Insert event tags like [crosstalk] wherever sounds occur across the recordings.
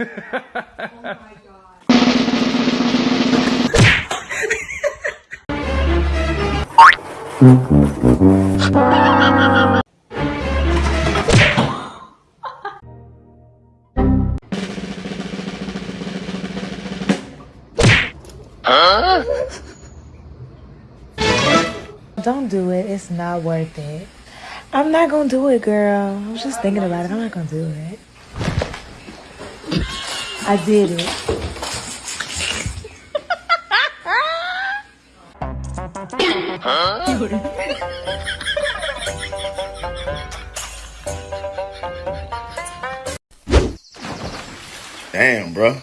Oh my god. Don't do it. It's not worth it. I'm not gonna do it, girl. I was just thinking about it. I'm not gonna do it. I did it. Damn, bro.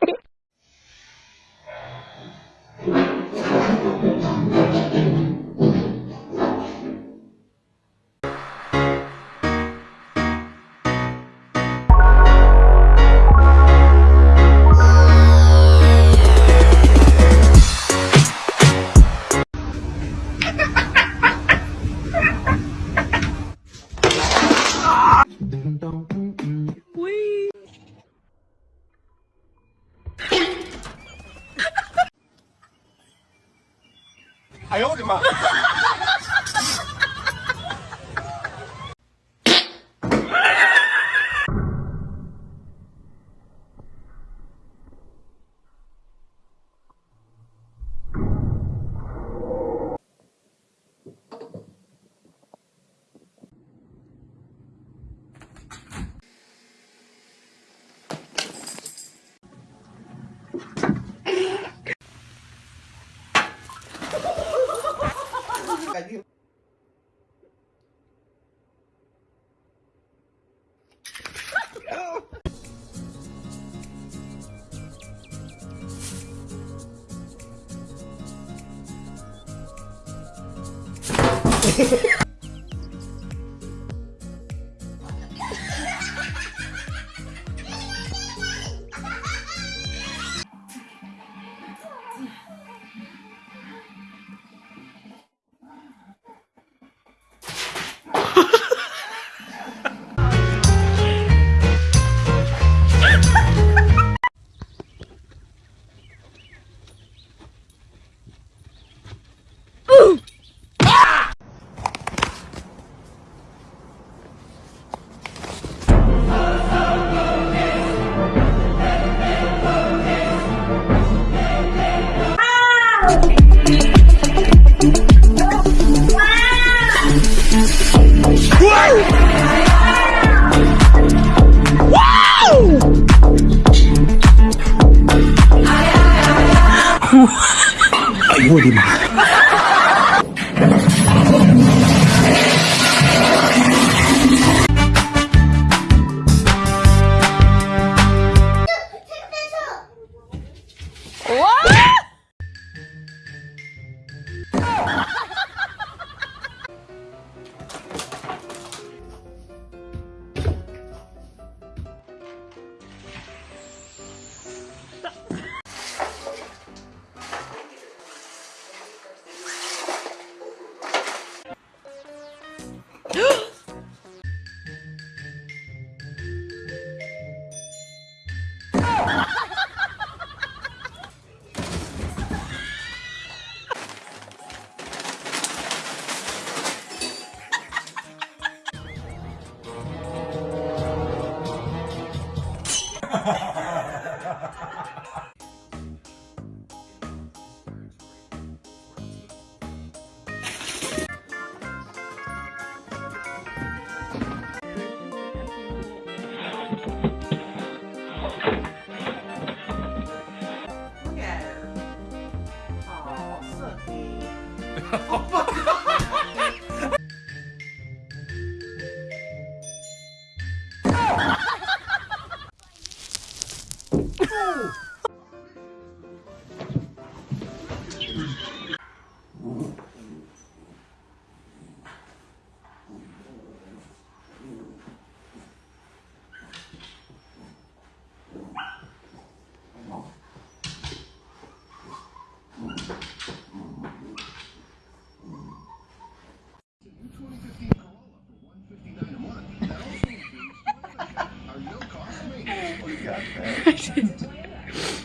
哎呦我的妈！hell? Ha ha ha! 我的妈！哇！Ha ha ha. [laughs] 오빠. [laughs] I did.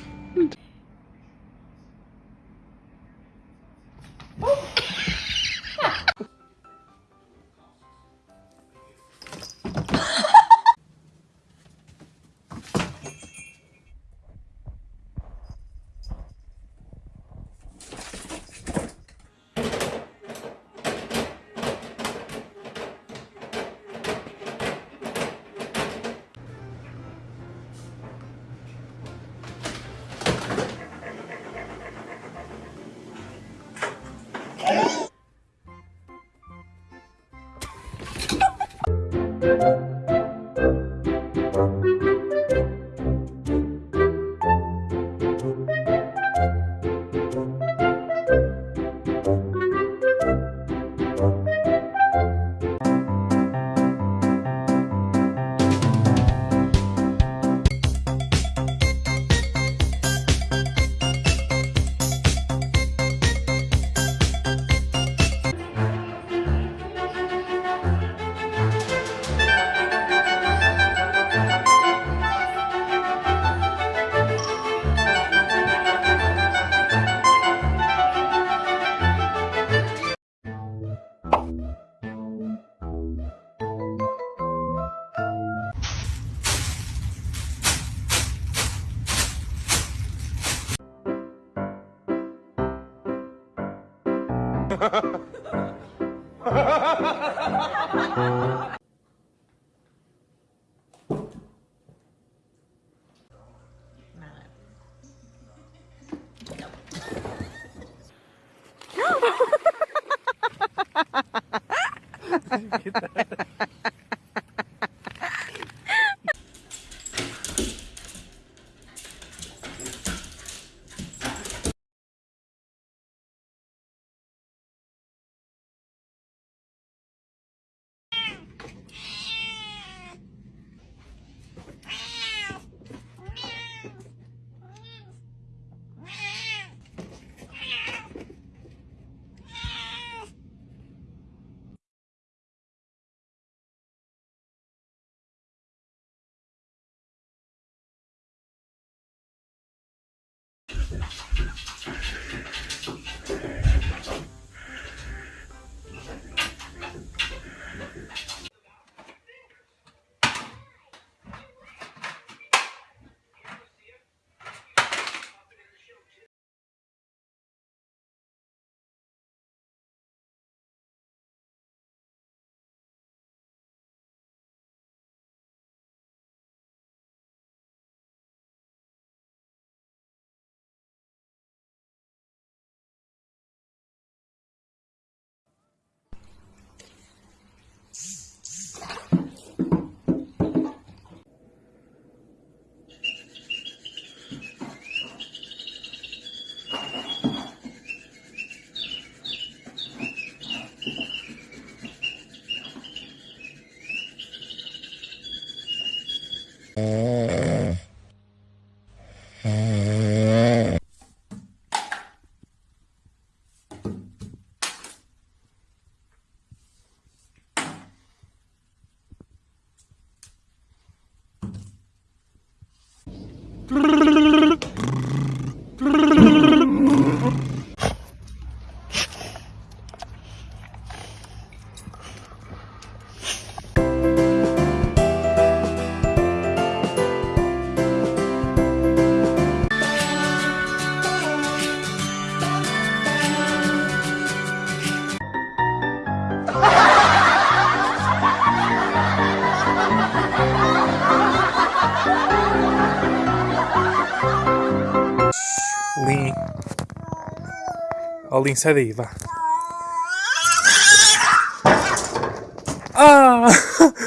Lin. [laughs] Trrr. Ó, Lin, sai daí, vá. Ah! [laughs]